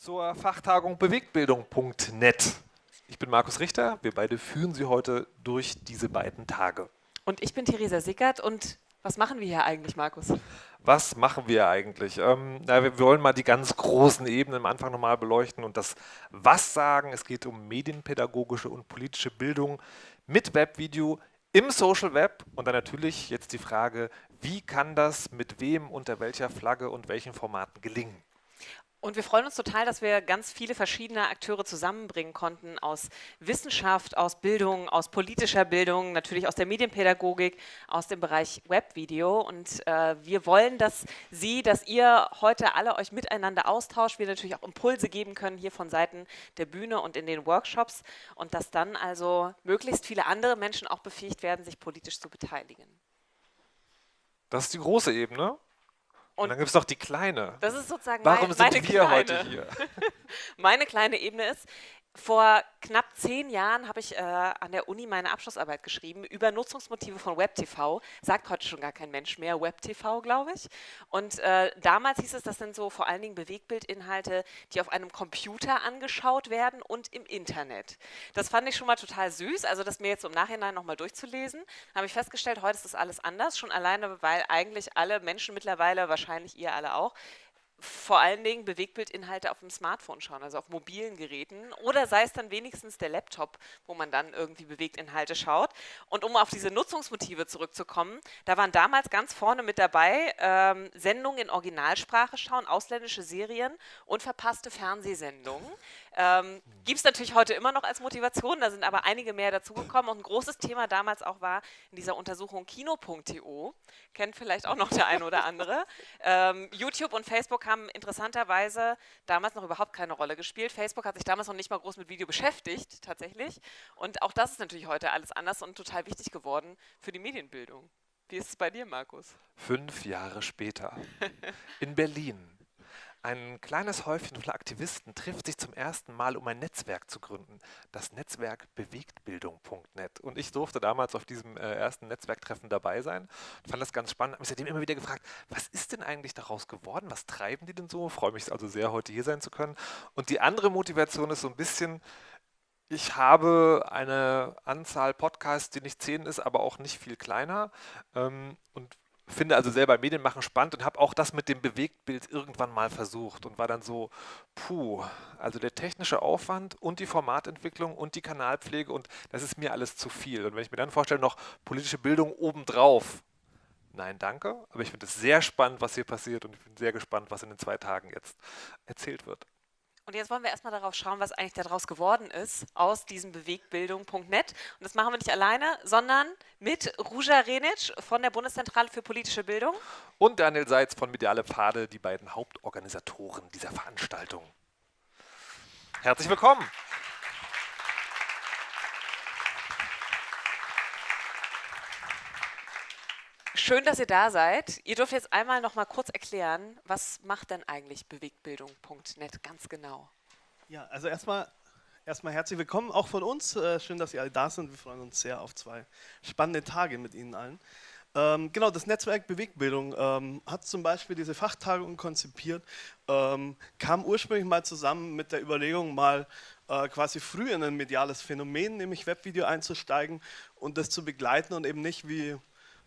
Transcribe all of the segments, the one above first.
zur Fachtagung Bewegtbildung.net. Ich bin Markus Richter, wir beide führen Sie heute durch diese beiden Tage. Und ich bin Theresa Sickert und was machen wir hier eigentlich, Markus? Was machen wir eigentlich? Ähm, na, wir wollen mal die ganz großen Ebenen am Anfang nochmal beleuchten und das Was sagen. Es geht um medienpädagogische und politische Bildung mit Webvideo im Social Web und dann natürlich jetzt die Frage, wie kann das mit wem, unter welcher Flagge und welchen Formaten gelingen? Und wir freuen uns total, dass wir ganz viele verschiedene Akteure zusammenbringen konnten aus Wissenschaft, aus Bildung, aus politischer Bildung, natürlich aus der Medienpädagogik, aus dem Bereich Webvideo. Und äh, wir wollen, dass Sie, dass ihr heute alle euch miteinander austauscht, wir natürlich auch Impulse geben können hier von Seiten der Bühne und in den Workshops und dass dann also möglichst viele andere Menschen auch befähigt werden, sich politisch zu beteiligen. Das ist die große Ebene. Und, und dann gibt es noch die kleine. Das ist sozusagen Warum mein, sind meine wir kleine. heute hier? meine kleine Ebene ist, vor knapp zehn Jahren habe ich äh, an der Uni meine Abschlussarbeit geschrieben über Nutzungsmotive von WebTV. Sagt heute schon gar kein Mensch mehr WebTV, glaube ich. Und äh, damals hieß es, das sind so vor allen Dingen Bewegbildinhalte, die auf einem Computer angeschaut werden und im Internet. Das fand ich schon mal total süß, also das mir jetzt im Nachhinein nochmal durchzulesen. habe ich festgestellt, heute ist das alles anders, schon alleine, weil eigentlich alle Menschen mittlerweile, wahrscheinlich ihr alle auch, vor allen Dingen Bewegbildinhalte auf dem Smartphone schauen, also auf mobilen Geräten oder sei es dann wenigstens der Laptop, wo man dann irgendwie Bewegtinhalte schaut. Und um auf diese Nutzungsmotive zurückzukommen, da waren damals ganz vorne mit dabei ähm, Sendungen in Originalsprache schauen, ausländische Serien und verpasste Fernsehsendungen. Ähm, Gibt es natürlich heute immer noch als Motivation, da sind aber einige mehr dazugekommen. Und ein großes Thema damals auch war in dieser Untersuchung Kino.to, kennt vielleicht auch noch der eine oder andere. Ähm, YouTube und Facebook haben interessanterweise damals noch überhaupt keine Rolle gespielt. Facebook hat sich damals noch nicht mal groß mit Video beschäftigt, tatsächlich. Und auch das ist natürlich heute alles anders und total wichtig geworden für die Medienbildung. Wie ist es bei dir, Markus? Fünf Jahre später. In Berlin ein kleines Häufchen von Aktivisten trifft sich zum ersten Mal, um ein Netzwerk zu gründen. Das Netzwerk Bewegtbildung.net. Und ich durfte damals auf diesem äh, ersten Netzwerktreffen dabei sein. Fand das ganz spannend. Habe mich seitdem immer wieder gefragt, was ist denn eigentlich daraus geworden? Was treiben die denn so? Freue mich also sehr, heute hier sein zu können. Und die andere Motivation ist so ein bisschen, ich habe eine Anzahl Podcasts, die nicht zehn ist, aber auch nicht viel kleiner. Ähm, und finde also selber Medienmachen spannend und habe auch das mit dem Bewegtbild irgendwann mal versucht und war dann so, puh, also der technische Aufwand und die Formatentwicklung und die Kanalpflege und das ist mir alles zu viel. Und wenn ich mir dann vorstelle, noch politische Bildung obendrauf, nein, danke, aber ich finde es sehr spannend, was hier passiert und ich bin sehr gespannt, was in den zwei Tagen jetzt erzählt wird. Und jetzt wollen wir erstmal darauf schauen, was eigentlich daraus geworden ist aus diesem Bewegbildung.net. Und das machen wir nicht alleine, sondern mit Ruja Renic von der Bundeszentrale für politische Bildung. Und Daniel Seitz von Mediale Pfade, die beiden Hauptorganisatoren dieser Veranstaltung. Herzlich willkommen. Schön, dass ihr da seid. Ihr dürft jetzt einmal noch mal kurz erklären, was macht denn eigentlich Bewegtbildung.net ganz genau? Ja, also erstmal erstmal herzlich willkommen auch von uns. Äh, schön, dass ihr alle da sind. Wir freuen uns sehr auf zwei spannende Tage mit Ihnen allen. Ähm, genau, das Netzwerk Bewegbildung ähm, hat zum Beispiel diese Fachtagung konzipiert, ähm, kam ursprünglich mal zusammen mit der Überlegung, mal äh, quasi früh in ein mediales Phänomen, nämlich Webvideo einzusteigen und das zu begleiten und eben nicht wie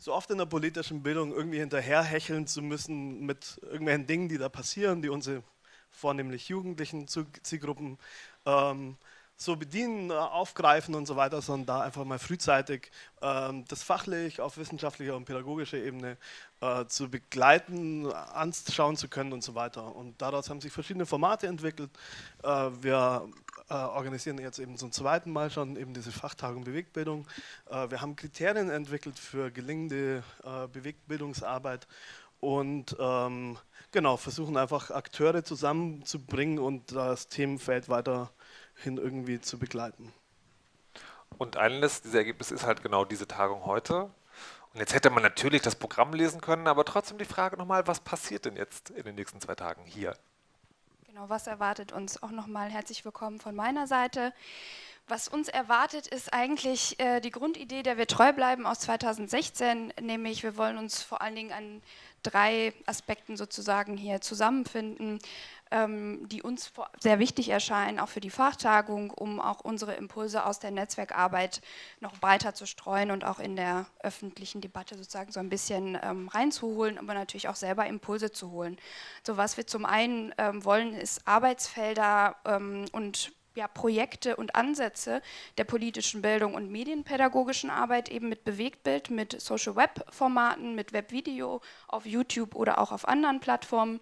so oft in der politischen Bildung irgendwie hinterherhecheln zu müssen mit irgendwelchen Dingen, die da passieren, die unsere vornehmlich jugendlichen Zielgruppen ähm, so bedienen, äh, aufgreifen und so weiter, sondern da einfach mal frühzeitig ähm, das fachlich auf wissenschaftlicher und pädagogischer Ebene äh, zu begleiten, anschauen zu können und so weiter. Und daraus haben sich verschiedene Formate entwickelt. Äh, wir äh, organisieren jetzt eben zum zweiten Mal schon eben diese Fachtagung Bewegtbildung. Äh, wir haben Kriterien entwickelt für gelingende äh, Bewegtbildungsarbeit und ähm, genau, versuchen einfach Akteure zusammenzubringen und das Themenfeld weiterhin irgendwie zu begleiten. Und eines dieser Ergebnisse ist halt genau diese Tagung heute. Und jetzt hätte man natürlich das Programm lesen können, aber trotzdem die Frage nochmal, was passiert denn jetzt in den nächsten zwei Tagen hier Genau, was erwartet uns? Auch nochmal herzlich willkommen von meiner Seite. Was uns erwartet, ist eigentlich äh, die Grundidee, der wir treu bleiben aus 2016, nämlich wir wollen uns vor allen Dingen an drei Aspekten sozusagen hier zusammenfinden, die uns sehr wichtig erscheinen, auch für die Fachtagung, um auch unsere Impulse aus der Netzwerkarbeit noch breiter zu streuen und auch in der öffentlichen Debatte sozusagen so ein bisschen ähm, reinzuholen, aber natürlich auch selber Impulse zu holen. So was wir zum einen ähm, wollen, ist Arbeitsfelder ähm, und ja, Projekte und Ansätze der politischen Bildung und medienpädagogischen Arbeit eben mit Bewegtbild, mit Social Web Formaten, mit Webvideo auf YouTube oder auch auf anderen Plattformen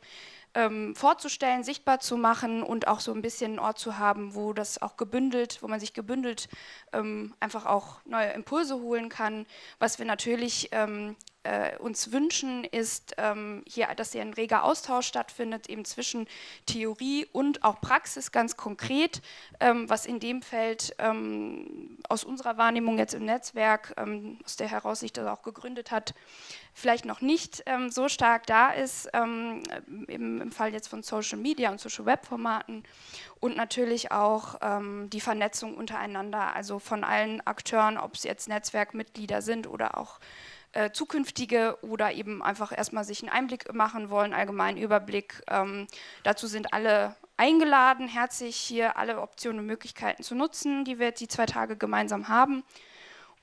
ähm, vorzustellen, sichtbar zu machen und auch so ein bisschen einen Ort zu haben, wo das auch gebündelt, wo man sich gebündelt ähm, einfach auch neue Impulse holen kann. Was wir natürlich ähm, äh, uns wünschen, ist ähm, hier, dass hier ein reger Austausch stattfindet, eben zwischen Theorie und auch Praxis ganz konkret, ähm, was in dem Feld ähm, aus unserer Wahrnehmung jetzt im Netzwerk, ähm, aus der heraus sich das auch gegründet hat, vielleicht noch nicht ähm, so stark da ist, ähm, im, im, Fall jetzt von Social Media und Social Web Formaten und natürlich auch die Vernetzung untereinander, also von allen Akteuren, ob es jetzt Netzwerkmitglieder sind oder auch äh, zukünftige oder eben einfach erstmal sich einen Einblick machen wollen, allgemeinen Überblick. Ähm, dazu sind alle eingeladen, herzlich hier alle Optionen und Möglichkeiten zu nutzen, die wir jetzt die zwei Tage gemeinsam haben.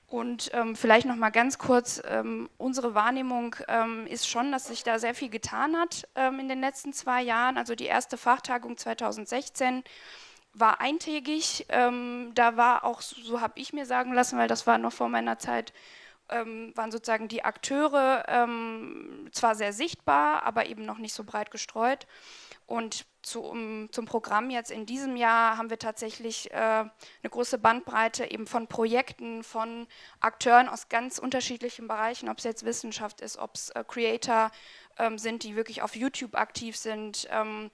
Und ähm, vielleicht noch mal ganz kurz, ähm, unsere Wahrnehmung ähm, ist schon, dass sich da sehr viel getan hat ähm, in den letzten zwei Jahren. Also die erste Fachtagung 2016 war eintägig. Ähm, da war auch, so habe ich mir sagen lassen, weil das war noch vor meiner Zeit, ähm, waren sozusagen die Akteure ähm, zwar sehr sichtbar, aber eben noch nicht so breit gestreut. Und zu, um, zum Programm jetzt in diesem Jahr haben wir tatsächlich äh, eine große Bandbreite eben von Projekten, von Akteuren aus ganz unterschiedlichen Bereichen, ob es jetzt Wissenschaft ist, ob es äh, Creator ähm, sind, die wirklich auf YouTube aktiv sind ähm,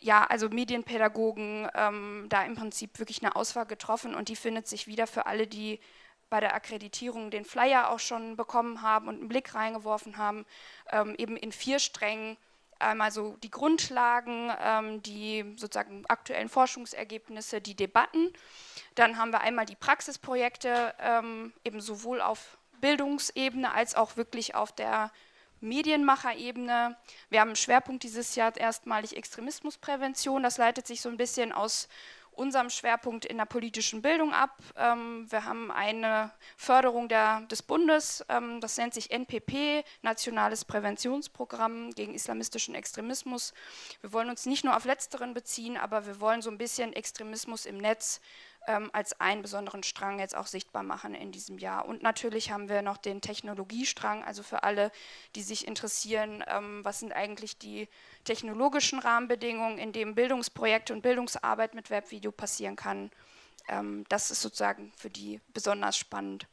ja, also Medienpädagogen, ähm, da im Prinzip wirklich eine Auswahl getroffen und die findet sich wieder für alle, die bei der Akkreditierung den Flyer auch schon bekommen haben und einen Blick reingeworfen haben, ähm, eben in vier Strängen einmal so die Grundlagen, ähm, die sozusagen aktuellen Forschungsergebnisse, die Debatten. Dann haben wir einmal die Praxisprojekte, ähm, eben sowohl auf Bildungsebene als auch wirklich auf der Medienmacherebene. Wir haben einen Schwerpunkt dieses Jahr erstmalig Extremismusprävention. Das leitet sich so ein bisschen aus unserem Schwerpunkt in der politischen Bildung ab. Ähm, wir haben eine Förderung der, des Bundes, ähm, das nennt sich NPP, Nationales Präventionsprogramm gegen islamistischen Extremismus. Wir wollen uns nicht nur auf letzteren beziehen, aber wir wollen so ein bisschen Extremismus im Netz ähm, als einen besonderen Strang jetzt auch sichtbar machen in diesem Jahr. Und natürlich haben wir noch den Technologiestrang, also für alle, die sich interessieren, ähm, was sind eigentlich die technologischen Rahmenbedingungen, in denen Bildungsprojekte und Bildungsarbeit mit Webvideo passieren kann. Ähm, das ist sozusagen für die besonders spannend.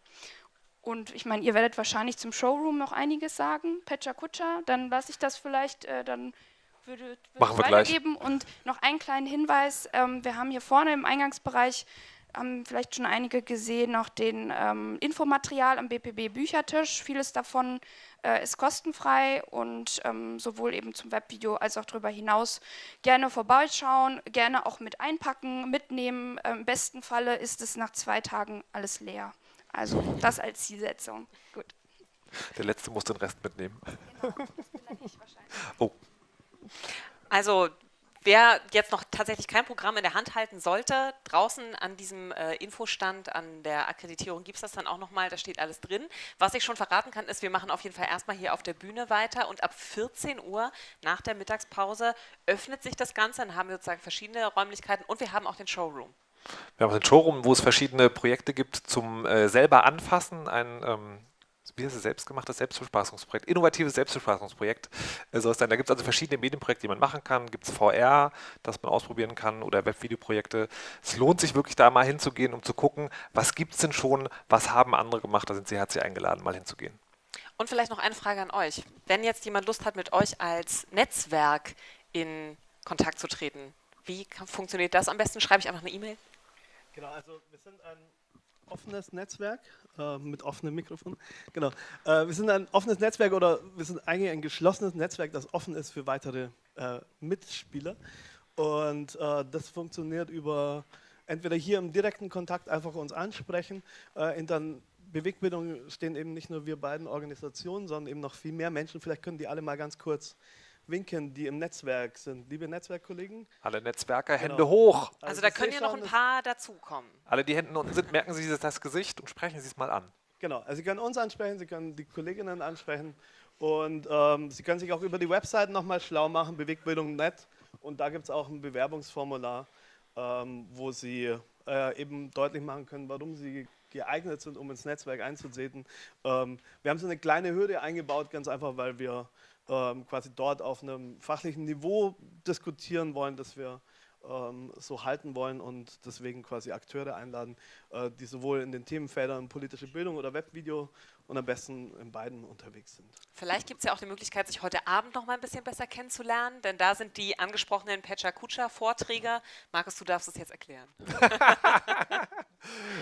Und ich meine, ihr werdet wahrscheinlich zum Showroom noch einiges sagen, Pecha Kutscher, dann lasse ich das vielleicht äh, dann würde, würde Machen wir weitergeben. Gleich. Und noch einen kleinen Hinweis, ähm, wir haben hier vorne im Eingangsbereich, haben vielleicht schon einige gesehen, noch den ähm, Infomaterial am BPB Büchertisch. Vieles davon äh, ist kostenfrei und ähm, sowohl eben zum Webvideo als auch darüber hinaus gerne vorbeischauen, gerne auch mit einpacken, mitnehmen. Ähm, Im besten Falle ist es nach zwei Tagen alles leer. Also das als Zielsetzung. Gut. Der Letzte muss den Rest mitnehmen. Genau, das bin ich wahrscheinlich. Oh. Also Wer jetzt noch tatsächlich kein Programm in der Hand halten sollte, draußen an diesem äh, Infostand, an der Akkreditierung gibt es das dann auch nochmal, da steht alles drin. Was ich schon verraten kann, ist, wir machen auf jeden Fall erstmal hier auf der Bühne weiter und ab 14 Uhr nach der Mittagspause öffnet sich das Ganze, dann haben wir sozusagen verschiedene Räumlichkeiten und wir haben auch den Showroom. Wir haben den Showroom, wo es verschiedene Projekte gibt zum äh, selber anfassen, ein ähm wie heißt es, selbstgemachtes Selbstbespaßungsprojekt, innovatives Selbstbespaßungsprojekt äh, soll es sein. Da gibt es also verschiedene Medienprojekte, die man machen kann. Gibt es VR, das man ausprobieren kann oder Webvideoprojekte. Es lohnt sich wirklich da mal hinzugehen, um zu gucken, was gibt es denn schon, was haben andere gemacht. Da sind Sie herzlich eingeladen, mal hinzugehen. Und vielleicht noch eine Frage an euch. Wenn jetzt jemand Lust hat, mit euch als Netzwerk in Kontakt zu treten, wie funktioniert das? Am besten schreibe ich einfach eine E-Mail. Genau, also wir sind ein offenes Netzwerk äh, mit offenem Mikrofon. Genau. Äh, wir sind ein offenes Netzwerk oder wir sind eigentlich ein geschlossenes Netzwerk, das offen ist für weitere äh, Mitspieler. Und äh, das funktioniert über entweder hier im direkten Kontakt einfach uns ansprechen. Äh, in der Bewegbildung stehen eben nicht nur wir beiden Organisationen, sondern eben noch viel mehr Menschen. Vielleicht können die alle mal ganz kurz winken, die im Netzwerk sind. Liebe Netzwerkkollegen. Alle Netzwerker, Genau. Hände hoch. Also, da ich können ja noch ein paar dazukommen. Alle, die Hände unten sind, merken Sie das Gesicht und sprechen Sie es mal an. Genau, also Sie können uns ansprechen, Sie können die Kolleginnen ansprechen und ähm, Sie können sich auch über die Website nochmal schlau machen, Bewegbildung.net und da gibt es auch ein Bewerbungsformular, ähm, wo Sie äh, eben deutlich machen können, warum Sie geeignet sind, um ins Netzwerk einzutreten. Ähm, wir haben so eine kleine Hürde eingebaut, ganz einfach, weil wir ähm, quasi dort auf einem fachlichen Niveau diskutieren wollen, dass wir ähm, so halten wollen und deswegen quasi Akteure einladen, äh, die sowohl in den Themenfeldern politische Bildung oder Webvideo und am besten in beiden unterwegs sind. Vielleicht gibt es ja auch die Möglichkeit, sich heute Abend noch mal ein bisschen besser kennenzulernen, denn da sind die angesprochenen Pecha Kucha Vorträge. Markus, du darfst es jetzt erklären.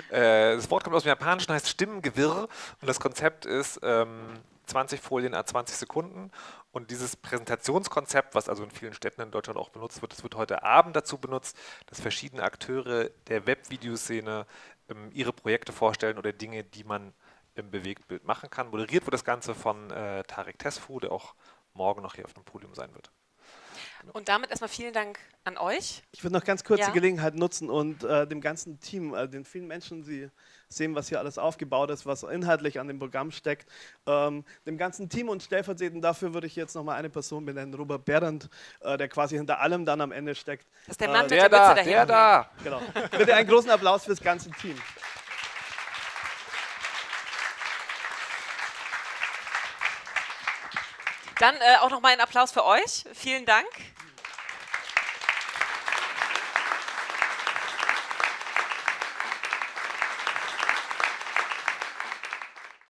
Äh, das Wort kommt aus dem Japanischen, heißt Stimmengewirr und das Konzept ist ähm, 20 Folien a 20 Sekunden und dieses Präsentationskonzept, was also in vielen Städten in Deutschland auch benutzt wird, das wird heute Abend dazu benutzt, dass verschiedene Akteure der Webvideoszene ähm, ihre Projekte vorstellen oder Dinge, die man im Bewegtbild machen kann. Moderiert wird das Ganze von äh, Tarek Tesfu, der auch morgen noch hier auf dem Podium sein wird. Und damit erstmal vielen Dank an euch. Ich würde noch ganz kurz Ja. die Gelegenheit nutzen und äh, dem ganzen Team, äh, den vielen Menschen, Sie sehen, was hier alles aufgebaut ist, was inhaltlich an dem Programm steckt, ähm, dem ganzen Team und stellvertretend dafür würde ich jetzt noch mal eine Person benennen, Robert Berendt, äh, der quasi hinter allem dann am Ende steckt. Das ist der Äh, Mann mit Der der da, Mütze der dahinter. da. Genau. Bitte einen großen Applaus fürs ganze Team. Dann äh, auch noch mal ein Applaus für euch. Vielen Dank.